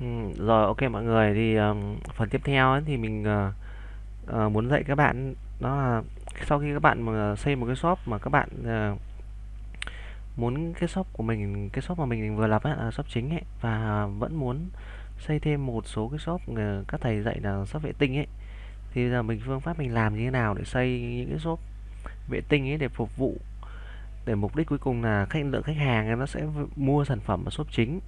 Ừ, rồi ok mọi người thì um, phần tiếp theo ấy, thì mình uh, uh, muốn dạy các bạn đó là sau khi các bạn mà xây một cái shop mà các bạn uh, muốn cái shop của mình cái shop mà mình vừa lập ấy, là shop chính ấy và vẫn muốn xây thêm một số cái shop uh, các thầy dạy là shop vệ tinh ấy thì giờ mình phương pháp mình làm như thế nào để xây những cái shop vệ tinh ấy để phục vụ để mục đích cuối cùng là khách lượng khách hàng nó sẽ mua sản phẩm ở shop chính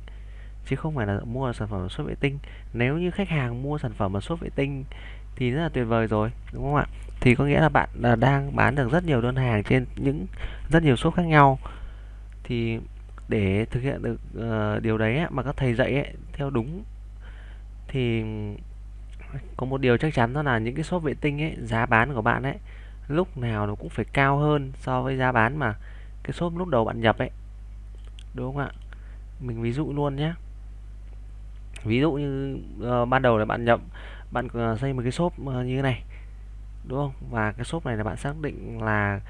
chứ không phải là mua sản phẩm sốt vệ tinh. Nếu như khách hàng mua sản phẩm ở sốt vệ tinh thì rất là tuyệt vời rồi đúng không ạ? Thì có nghĩa là bạn là đang bán được rất nhiều đơn hàng trên những rất nhiều shop khác nhau. Thì để thực hiện được uh, điều đấy mà các thầy dạy ấy, theo đúng thì có một điều chắc chắn đó là những cái shop vệ tinh ấy giá bán của bạn ấy lúc nào nó cũng phải cao hơn so với giá bán mà cái shop lúc đầu bạn nhập ấy. Đúng không ạ? Mình ví dụ luôn nhé ví dụ như uh, ban đầu là bạn nhập bạn uh, xây một cái shop uh, như thế này đúng không? Và cái shop này là bạn xác định là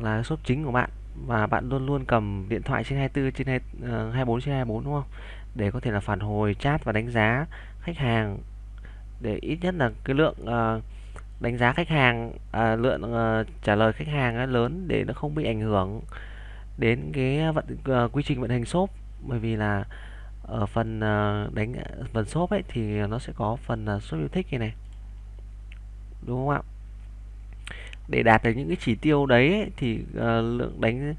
là cái shop chính của bạn và bạn luôn luôn cầm điện thoại trên 24 trên 2, uh, 24 trên 24 đúng không? Để có thể là phản hồi chat và đánh giá khách hàng. Để ít nhất là cái lượng uh, đánh giá khách hàng à, lượng uh, trả lời khách hàng lớn để nó không bị ảnh hưởng đến cái vận uh, quy trình vận hành shop. Bởi vì là ở phần ờ, đánh ờ, phần shop ấy thì nó sẽ có phần shop yêu thích này này. Đúng không ạ? Để đạt được những cái chỉ tiêu đấy ấy, thì uh, lượng đánh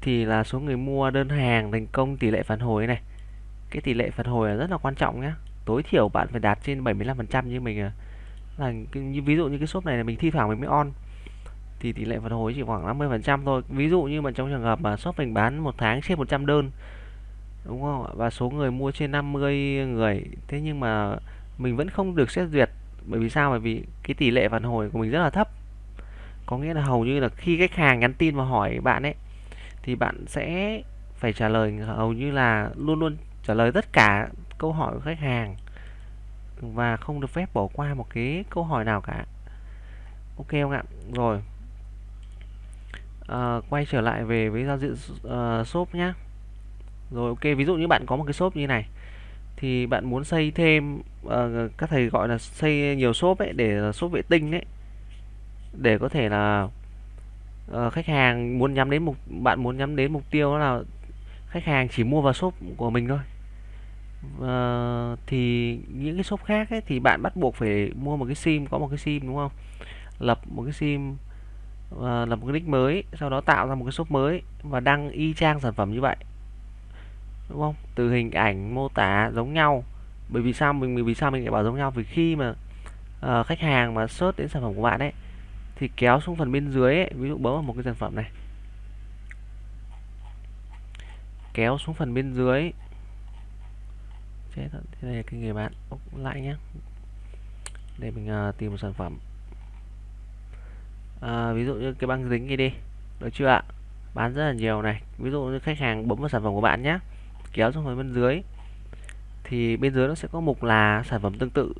thì là số người mua đơn hàng thành công tỷ lệ phản hồi này. Cái tỷ lệ phản hồi là rất là quan trọng nhé tối thiểu bạn phải đạt trên 75% như mình à. là như ví dụ như cái shop này là mình thi thoảng mình mới on thì tỷ lệ phản hồi chỉ khoảng 50% thôi. Ví dụ như mà trong trường hợp mà shop mình bán một tháng trên 100 đơn đúng không và số người mua trên 50 người. Thế nhưng mà mình vẫn không được xét duyệt. Bởi vì sao? Bởi vì cái tỷ lệ phản hồi của mình rất là thấp. Có nghĩa là hầu như là khi khách hàng nhắn tin và hỏi bạn ấy thì bạn sẽ phải trả lời hầu như là luôn luôn trả lời tất cả câu hỏi của khách hàng và không được phép bỏ qua một cái câu hỏi nào cả. Ok không ạ? Rồi. À, quay trở lại về với giao diện uh, shop nhé rồi ok ví dụ như bạn có một cái shop như này thì bạn muốn xây thêm uh, các thầy gọi là xây nhiều shop ấy để shop vệ tinh ấy để có thể là uh, khách hàng muốn nhắm đến mục bạn muốn nhắm đến mục tiêu là khách hàng chỉ mua vào shop của mình thôi. Uh, thì những cái shop khác ấy, thì bạn bắt buộc phải mua một cái sim có một cái sim đúng không? Lập một cái sim uh, lập một cái nick mới sau đó tạo ra một cái shop mới và đăng y chang sản phẩm như vậy đúng không? Từ hình ảnh mô tả giống nhau. Bởi vì sao? Mình vì sao mình lại bảo giống nhau? Vì khi mà uh, khách hàng mà search đến sản phẩm của bạn ấy thì kéo xuống phần bên dưới ấy, ví dụ bấm vào một cái sản phẩm này. Kéo xuống phần bên dưới chết thế này cái người bạn. Ốc lại nhé để mình uh, tìm một sản phẩm. Uh, ví dụ như cái băng dính kia đi. Được chưa ạ? Bán rất là nhiều này. Ví dụ như khách hàng bấm vào sản phẩm của bạn nhé kéo xuống phần bên dưới thì bên dưới nó sẽ có mục là sản phẩm tương tự.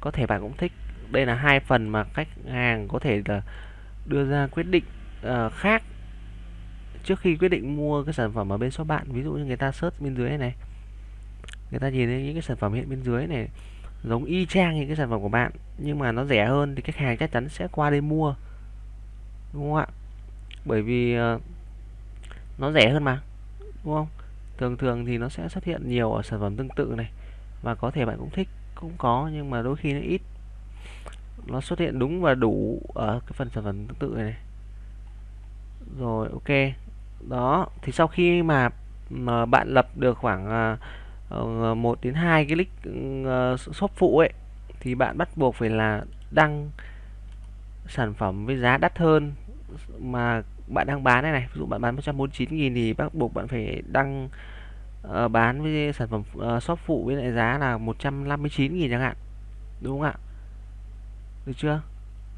Có thể bạn cũng thích. Đây là hai phần mà khách hàng có thể là đưa ra quyết định uh, khác trước khi quyết định mua cái sản phẩm ở bên shop bạn. Ví dụ như người ta search bên dưới này, này người ta nhìn thấy những cái sản phẩm hiện bên dưới này giống y chang những cái sản phẩm của bạn nhưng mà nó rẻ hơn thì khách hàng chắc chắn sẽ qua đây mua đúng không ạ? Bởi vì uh, nó rẻ hơn mà đúng không? Thường thường thì nó sẽ xuất hiện nhiều ở sản phẩm tương tự này. Và có thể bạn cũng thích cũng có nhưng mà đôi khi nó ít. Nó xuất hiện đúng và đủ ở cái phần sản phẩm tương tự này, này. rồi ok. Đó thì sau khi mà, mà bạn lập được khoảng à, ờ, uh, 1 đến 2 cái link uh, ừ, ờ, shop phụ ấy thì bạn bắt buộc phải là đăng sản phẩm với giá đắt hơn mà bạn đang bán này này ví dụ bạn bán 149.000 thì bắt buộc bạn phải đăng uh, bán với sản phẩm uh, shop phụ với lại giá là 159.000 chẳng hạn đúng không ạ? Được chưa?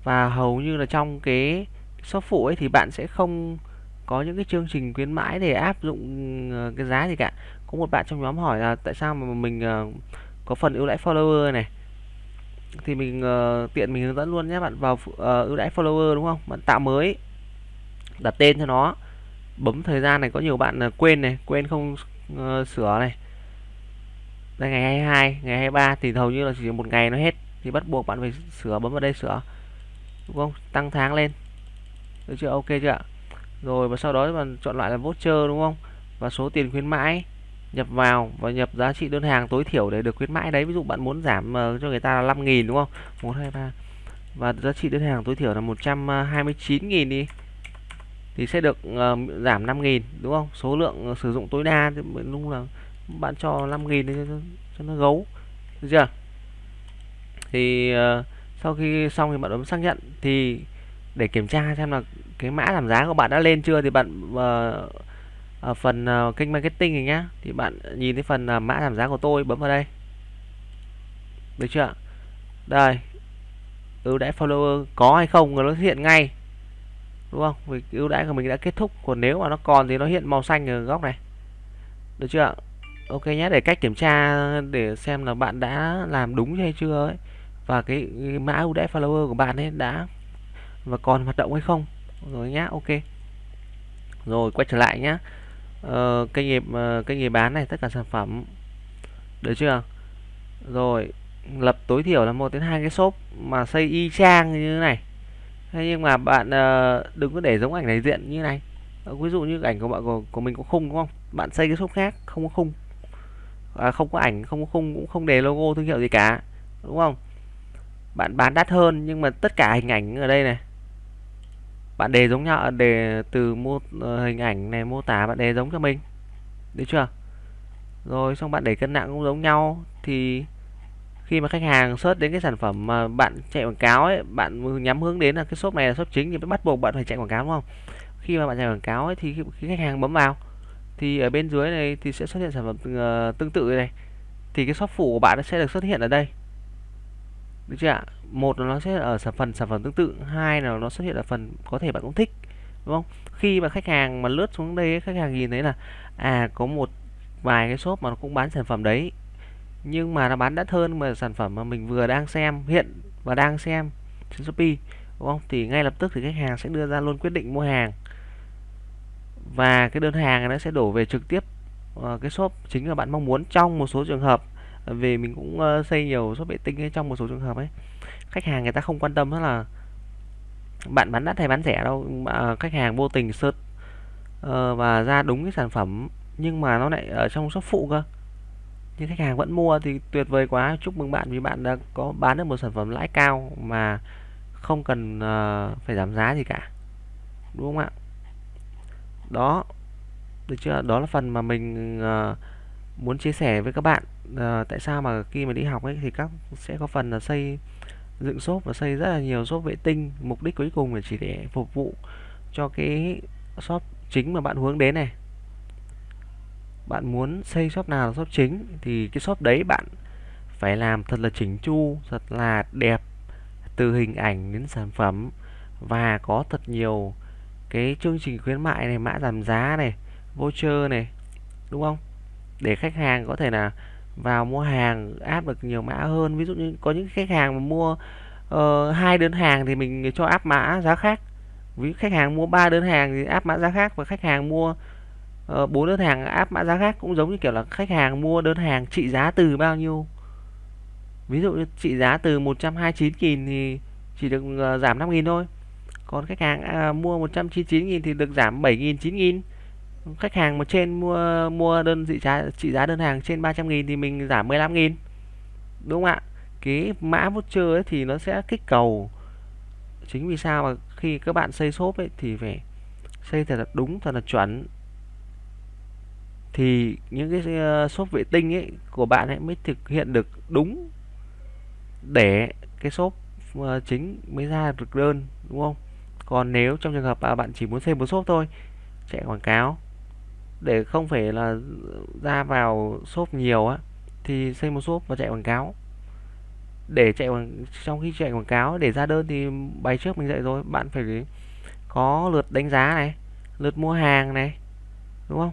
Và hầu như là trong cái shop phụ ấy thì bạn sẽ không có những cái chương trình khuyến mãi để áp dụng ờ, cái giá gì cả. Có một bạn trong nhóm hỏi là tại sao mà mình uh, có phần ưu đãi follower này? Thì mình uh, tiện mình hướng dẫn luôn nhé bạn vào uh, ưu đãi follower đúng không? Bạn tạo mới đặt tên cho nó. Bấm thời gian này có nhiều bạn à, quên này quên không uh, sửa này. Đây ngày 22 ngày 23 thì hầu như là chỉ một ngày nó hết. Thì bắt buộc bạn phải sửa bấm vào đây sửa. Đúng không? Tăng tháng lên. Được chưa? Ok chưa ạ? Rồi và sau đó bạn chọn lại là voucher đúng không? Và số tiền khuyến mãi nhập vào và nhập giá trị đơn hàng tối thiểu để được khuyến mãi đấy. Ví dụ bạn muốn giảm uh, cho người ta là 5.000 đúng không? 1 2 3 và giá trị đơn hàng tối thiểu là 129.000 à, đi thì sẽ được uh, giảm 5.000 đúng không? Số lượng uh, sử dụng tối đa thì lúc là bạn cho 5.000 cho, cho nó gấu được chưa? Thì uh, sau khi xong thì bạn bấm xác nhận thì để kiểm tra xem là cái mã giảm giá của bạn đã lên chưa thì bạn uh, ở phần uh, kênh marketing này nhá thì bạn nhìn thấy phần uh, mã giảm giá của tôi bấm vào đây. Được chưa? Đây. Ừ, Ưu đãi follower có hay không nó hiện ngay đúng không? Vì ưu đãi của mình đã kết thúc còn nếu mà nó còn thì nó hiện màu xanh ở góc này. Được chưa ok nhé để cách kiểm tra để xem là bạn đã làm đúng hay chưa ấy. Và cái, cái mã ưu đãi follower của bạn ấy đã và còn hoạt động hay không. Rồi nhá ok. Rồi quay trở lại nhá. Ờ, kênh nghiệp ờ, kênh nghiệp bán này tất cả sản phẩm. Được chưa? Rồi lập tối thiểu là một đến hai cái shop mà xây y chang như thế này thế nhưng mà bạn uh, đừng có để giống ảnh này diện như này. Ờ, ví dụ như ảnh của bạn của, của mình có khung đúng không? Bạn xây cái shop khác không có khung. À, không có ảnh không có khung cũng không để logo thương hiệu gì cả đúng không? Bạn bán đắt hơn nhưng mà tất cả hình ảnh ở đây này. Bạn đề giống nhau đề từ mô ờ, hình ảnh này mô tả bạn đề giống cho mình. Được chưa? Rồi xong bạn để cân nặng cũng giống nhau thì khi mà khách hàng search đến cái sản phẩm mà bạn chạy quảng cáo ấy bạn nhắm hướng đến là cái shop này là shop chính thì bắt buộc bạn phải chạy quảng cáo đúng không? Khi mà bạn chạy quảng cáo ấy, thì khi khách hàng bấm vào thì ở bên dưới này thì sẽ xuất hiện sản phẩm uh, tương tự này. Thì cái shop phụ của bạn sẽ được xuất hiện ở đây. Được chưa ạ? Một là nó sẽ ở sản phần sản phẩm tương tự hai là nó xuất hiện ở phần có thể bạn cũng thích đúng không? Khi mà khách hàng mà lướt xuống đây khách hàng nhìn thấy là à có một vài cái shop mà nó cũng bán sản phẩm đấy nhưng mà nó bán đắt hơn mà sản phẩm mà mình vừa đang xem hiện và đang xem trên Shopee đúng không? Thì ngay lập tức thì khách hàng sẽ đưa ra luôn quyết định mua hàng. Và cái đơn hàng nó sẽ đổ về trực tiếp uh, cái shop chính là bạn mong muốn trong một số trường hợp. Vì mình cũng uh, xây nhiều shop vệ tinh ấy, trong một số trường hợp ấy. Khách hàng người ta không quan tâm đó là bạn bán đắt hay bán rẻ đâu mà ờ, khách hàng vô tình search uh, và ra đúng cái sản phẩm. Nhưng mà nó lại ở trong shop phụ cơ nhưng khách hàng vẫn mua thì tuyệt vời quá. Chúc mừng bạn vì bạn đã có bán được một sản phẩm lãi cao mà không cần uh, phải giảm giá gì cả. Đúng không ạ? Đó được chưa? Đó là phần mà mình uh, muốn chia sẻ với các bạn. Uh, tại sao mà khi mà đi học ấy thì các sẽ có phần là xây dựng shop và xây rất là nhiều shop vệ tinh. Mục đích cuối cùng là chỉ để phục vụ cho cái shop chính mà bạn hướng đến này bạn muốn xây shop nào là shop chính thì cái shop đấy bạn phải làm thật là chỉnh chu thật là đẹp từ hình ảnh đến sản phẩm và có thật nhiều cái chương trình khuyến mại này mã giảm giá này voucher này đúng không? Để khách hàng có thể là vào mua hàng áp được nhiều mã hơn. Ví dụ như có những khách hàng mà mua uh, hai đơn hàng thì mình cho áp mã giá khác. Ví khách hàng mua ba đơn hàng thì áp mã giá khác và khách hàng mua Ờ, bốn đơn hàng áp mã giá khác cũng giống như kiểu là khách hàng mua đơn hàng trị giá từ bao nhiêu. Ví dụ như trị giá từ 129.000 thì chỉ được ờ, giảm 5.000 thôi. Còn khách hàng à, mua 199.000 thì được giảm 7.000 9.000 khách hàng mà trên mua mua đơn trị giá trị giá đơn hàng trên 300.000 thì mình giảm 15.000 đúng không ạ? Cái mã voucher ấy thì nó sẽ kích cầu. Chính vì sao mà khi các bạn xây shop ấy thì phải xây thật là đúng thật là chuẩn thì những cái ờ, shop vệ tinh ấy của bạn ấy mới thực hiện được đúng để cái shop ờ, chính mới ra được đơn, đúng không? Còn nếu trong trường hợp mà bạn chỉ muốn xây một shop thôi, chạy quảng cáo, để không phải là ra vào shop nhiều á, thì xây một shop và chạy quảng cáo. Để chạy quảng, trong khi chạy quảng cáo để ra đơn thì bài trước mình dạy rồi, bạn phải có lượt đánh giá này, lượt mua hàng này, đúng không?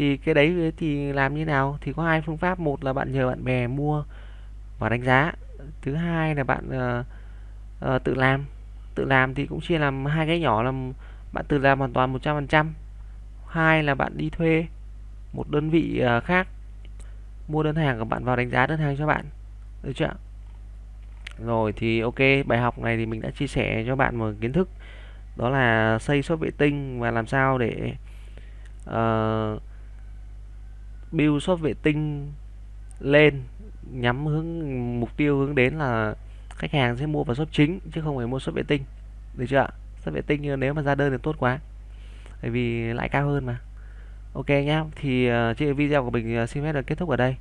Thì cái đấy thì làm như nào? Thì có hai phương pháp. Một là bạn nhờ bạn bè mua và đánh giá. Thứ hai là bạn uh, uh, tự làm. Tự làm thì cũng chia làm hai cái nhỏ là bạn tự làm hoàn toàn 100% hai là bạn đi thuê một đơn vị uh, khác mua đơn hàng của bạn vào đánh giá đơn hàng cho bạn. Được chưa rồi thì ok bài học này thì mình đã chia sẻ cho bạn một kiến thức. Đó là xây shop vệ tinh và làm sao để uh, build shop vệ tinh lên nhắm hướng mục tiêu hướng đến là khách hàng sẽ mua vào shop chính chứ không phải mua shop vệ tinh. Được chưa ạ? Shop vệ tinh ờ, nếu mà ra đơn thì tốt quá. Bởi vì lãi cao hơn mà. Ok nhá thì uh, video của mình ờ, xin phép được kết thúc ở đây.